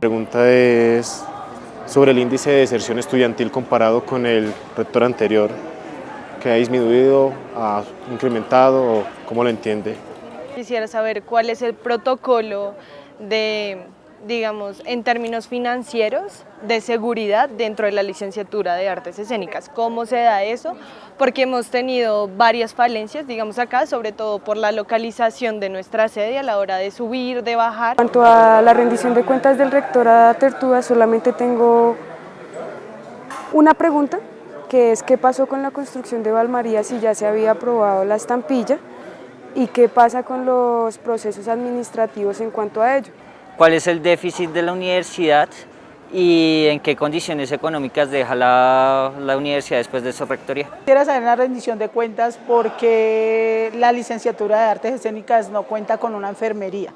pregunta es sobre el índice de deserción estudiantil comparado con el rector anterior, que ha disminuido, ha incrementado, ¿cómo lo entiende? Quisiera saber cuál es el protocolo de, digamos, en términos financieros, de seguridad dentro de la licenciatura de artes escénicas. ¿Cómo se da eso? Porque hemos tenido varias falencias, digamos acá, sobre todo por la localización de nuestra sede a la hora de subir, de bajar. En cuanto a la rendición de cuentas del rector a Tertuda, solamente tengo una pregunta, que es qué pasó con la construcción de Valmaría si ya se había aprobado la estampilla y qué pasa con los procesos administrativos en cuanto a ello. ¿Cuál es el déficit de la universidad y en qué condiciones económicas deja la, la universidad después de su rectoría? Quisiera saber una rendición de cuentas porque la licenciatura de artes escénicas no cuenta con una enfermería,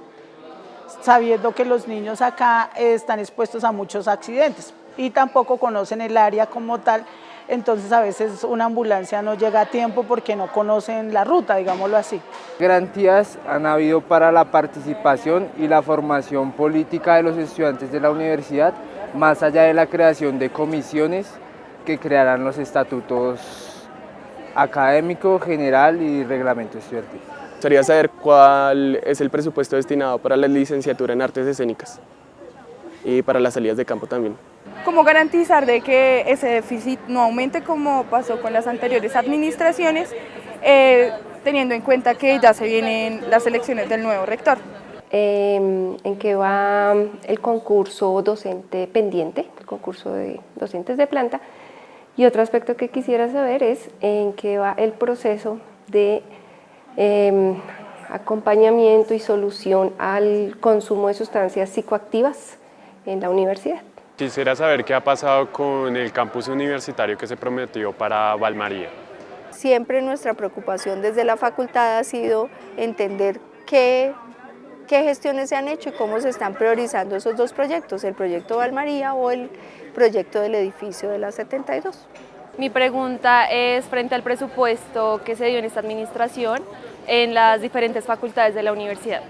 sabiendo que los niños acá están expuestos a muchos accidentes y tampoco conocen el área como tal, entonces a veces una ambulancia no llega a tiempo porque no conocen la ruta, digámoslo así. Garantías han habido para la participación y la formación política de los estudiantes de la universidad, más allá de la creación de comisiones que crearán los estatutos académico, general y reglamento estudiantil. Me gustaría saber cuál es el presupuesto destinado para la licenciatura en artes escénicas y para las salidas de campo también. ¿Cómo garantizar de que ese déficit no aumente como pasó con las anteriores administraciones, eh, teniendo en cuenta que ya se vienen las elecciones del nuevo rector? Eh, en que va el concurso docente pendiente, el concurso de docentes de planta, y otro aspecto que quisiera saber es en qué va el proceso de eh, acompañamiento y solución al consumo de sustancias psicoactivas en la universidad. Quisiera saber qué ha pasado con el campus universitario que se prometió para Valmaría. Siempre nuestra preocupación desde la facultad ha sido entender qué, qué gestiones se han hecho y cómo se están priorizando esos dos proyectos, el proyecto Valmaría o el proyecto del edificio de la 72. Mi pregunta es frente al presupuesto que se dio en esta administración en las diferentes facultades de la universidad.